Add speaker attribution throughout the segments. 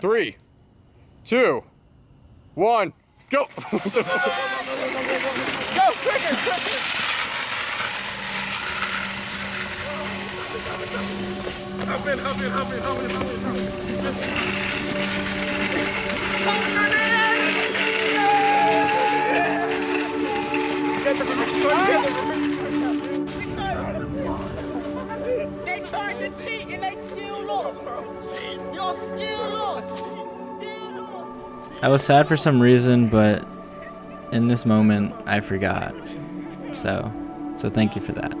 Speaker 1: three, two, one, go! go, trigger, trigger! Hop in, hop in, hop in, hop in, hop in. I was sad for some reason, but in this moment, I forgot. So, so thank you for that.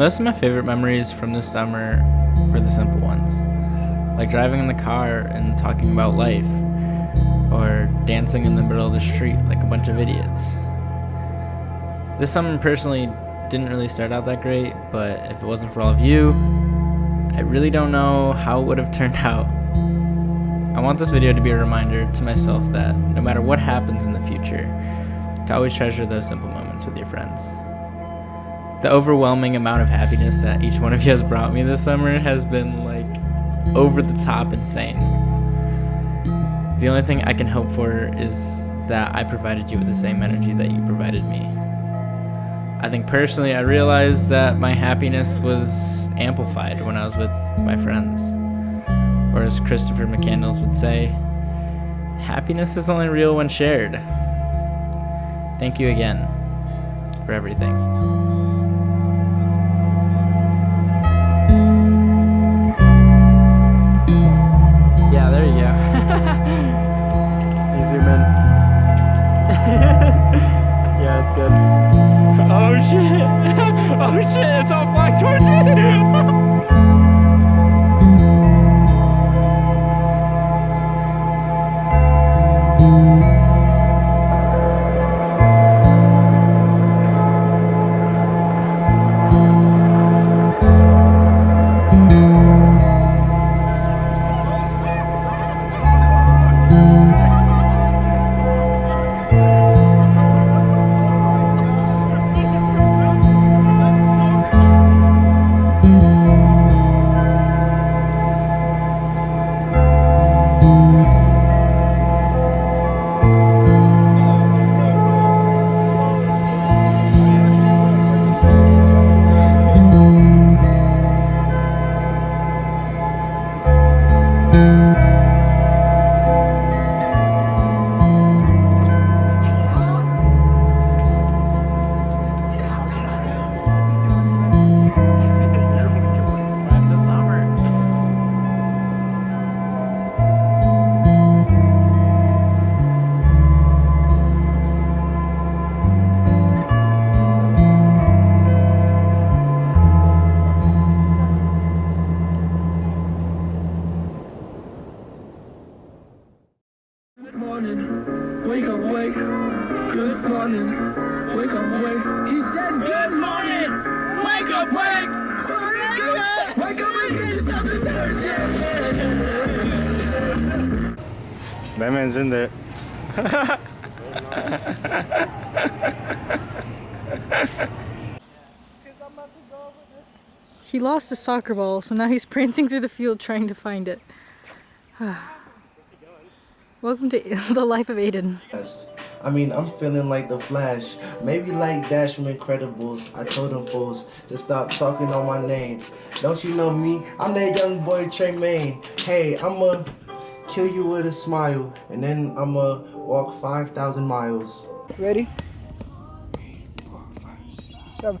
Speaker 1: Most of my favorite memories from this summer were the simple ones, like driving in the car and talking about life, or dancing in the middle of the street like a bunch of idiots. This summer personally didn't really start out that great, but if it wasn't for all of you, I really don't know how it would have turned out. I want this video to be a reminder to myself that no matter what happens in the future, to always treasure those simple moments with your friends the overwhelming amount of happiness that each one of you has brought me this summer has been like over the top insane. The only thing I can hope for is that I provided you with the same energy that you provided me. I think personally, I realized that my happiness was amplified when I was with my friends. Or as Christopher McCandless would say, happiness is only real when shared. Thank you again for everything. zoom in. yeah, it's good. Oh shit! Oh shit, it's all flying towards me! morning, wake up, wake. Good morning, wake up, wake. She says, Good morning, wake up, wake. Wake up and get yourself detergent. That man's in there. he lost his soccer ball, so now he's prancing through the field trying to find it. Welcome to the life of Aiden. I mean, I'm feeling like The Flash. Maybe like Dash from Incredibles. I told them fools to stop talking on my name. Don't you know me? I'm that young boy Tremaine. Hey, I'ma kill you with a smile. And then I'ma walk 5,000 miles. Ready? Eight, four, five, six, seven.